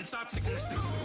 and stops existing.